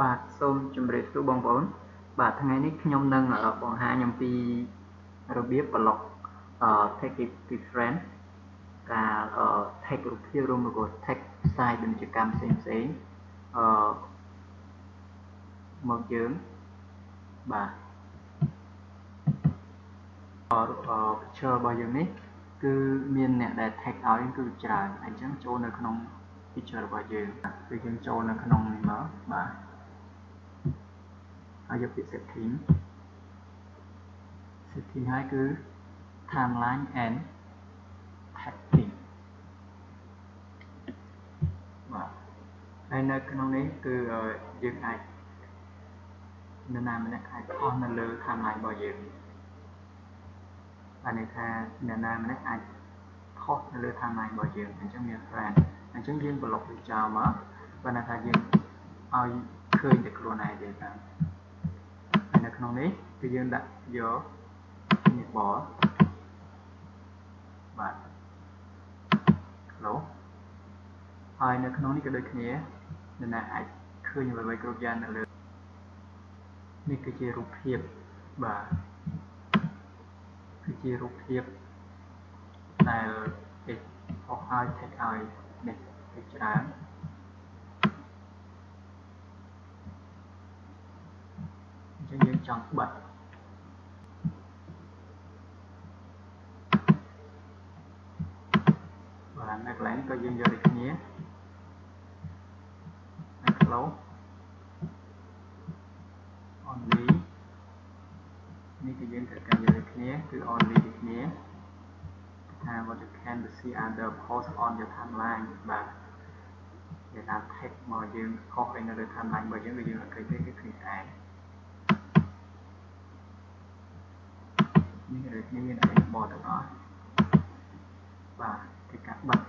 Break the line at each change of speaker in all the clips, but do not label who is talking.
បាទសូមជម្រាបសួរបងប្អូន បាទថ្ងៃនេះខ្ញុំនឹងបង្ហាញអំពីរបៀប block take different ការ take រូបភាពរួមមួយក៏ take ផ្សាយពាណិជ្ជកម្មផ្សេងផ្សេងអឺមកយើងបាទអឺ picture របស់យើងនេះគឺមានអ្នកដែល take ឲ្យគឺច្រើនអញ្ចឹងចូលនៅក្នុង picture របស់យើងគឺយើងចូលនៅក្នុងនេះមកបាទ ហើយយកពាក្យ setting setting ហើយគឺ timeline and tagging បាទហើយនៅក្នុងនេះគឺយើងអាចនរណាម្នាក់អាចខុសនៅលើ timeline របស់យើងបានន័យថានរណាម្នាក់អាចខុសនៅលើ timeline របស់យើងអញ្ចឹងមាន friend អញ្ចឹងយើងប្លុកវាចោលមកបានន័យថាយើងឲ្យឃើញតែខ្លួនឯងទេតាហើយនៅ ក្នុងនេះគឺយើងដាក់យកនេះបបាទ close ហើយនៅក្នុងនេះក៏ដូចគ្នានរណាអាចឃើញអ្វីៗគ្រប់យ៉ាងនៅលើនេះគឺជារូបភាពបាទគឺជារូបភាពដែលគេអស់ឲ្យ take ឲ្យនេះជាច្រើនអញ្ចឹងយើងចង់បិទបាទនៅកន្លែងក៏យើងយកដូចគ្នាហើយ close only នេះគឺយើងត្រូវការយកដូចគ្នាគឺ only ដូចគ្នាថា what you can see other post on your timeline បាទគេថា tag មកយើងខុសឯនៅលើ timeline របស់យើងគឺយើងអត់ឃើញទេគឺឃើញតែនេះគឺគ្នាមានអីប ទាំងអស់បាទគឺការបិទ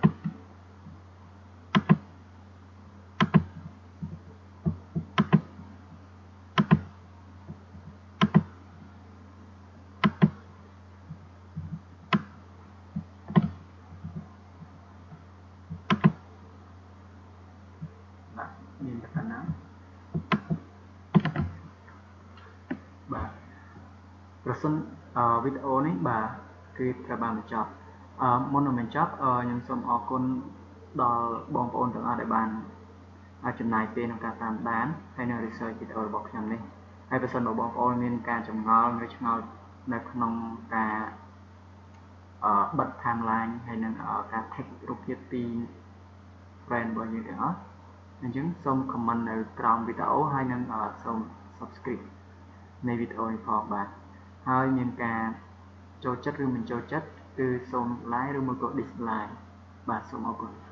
បាទមានតែប៉ុណ្ណាបាទ ប្រសិនវីដេអូនេះបាទគឺត្រូវបានបញ្ចប់អឺមុននឹងបញ្ចប់ខ្ញុំសូមអរគុណដល់បងប្អូនទាំងអស់ដែលបានចំណាយពេលក្នុងការតាមដានហើយនៅ research វីដេអូរបស់ខ្ញុំនេះហើយបើសិនបើបងប្អូនមានការចម្ងល់ឬឆ្ងល់នៅក្នុងការអឺបិទ timeline ហើយនឹងការ take រូបភាពពី friend របស់យើងទាំងអស់អញ្ចឹងសូម comment នៅក្រោមវីដេអូហើយនឹងសូម subscribe នៃវីដេអូនេះផងបាទ ហើយមានការចូលចិត្តឬមិនចូលចិត្តគឺសូម like ឬមួយក៏ dislike បាទសូមអរគុណ